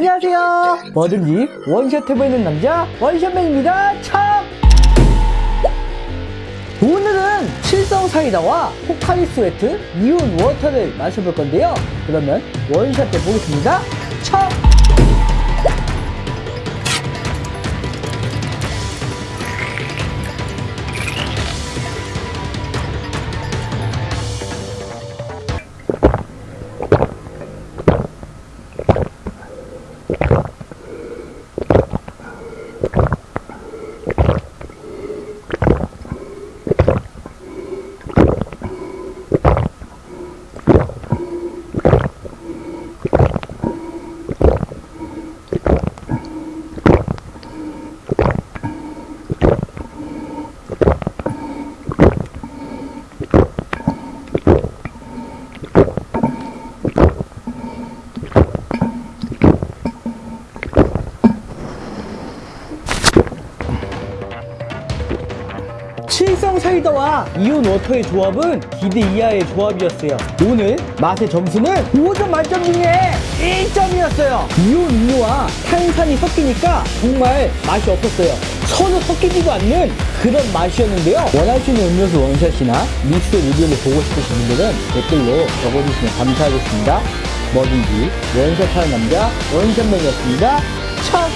안녕하세요. 뭐든지 원샷 해보이는 남자 원샷맨입니다. 참! 오늘은 칠성 사이다와 포카리 스웨트 이온 워터를 마셔볼 건데요. 그러면 원샷 해보겠습니다. 참! 칠성 사이다와 이온 워터의 조합은 기대 이하의 조합이었어요. 오늘 맛의 점수는 5점 만점 중에 1점이었어요. 이온 음료와 탄산이 섞이니까 정말 맛이 없었어요. 서로 섞이지도 않는 그런 맛이었는데요. 원하시는 음료수 원샷이나 믹스 리뷰를 보고 싶으신 분들은 댓글로 적어주시면 감사하겠습니다. 뭐든지 원샷하는 남자 원샷맨이었습니다. 참!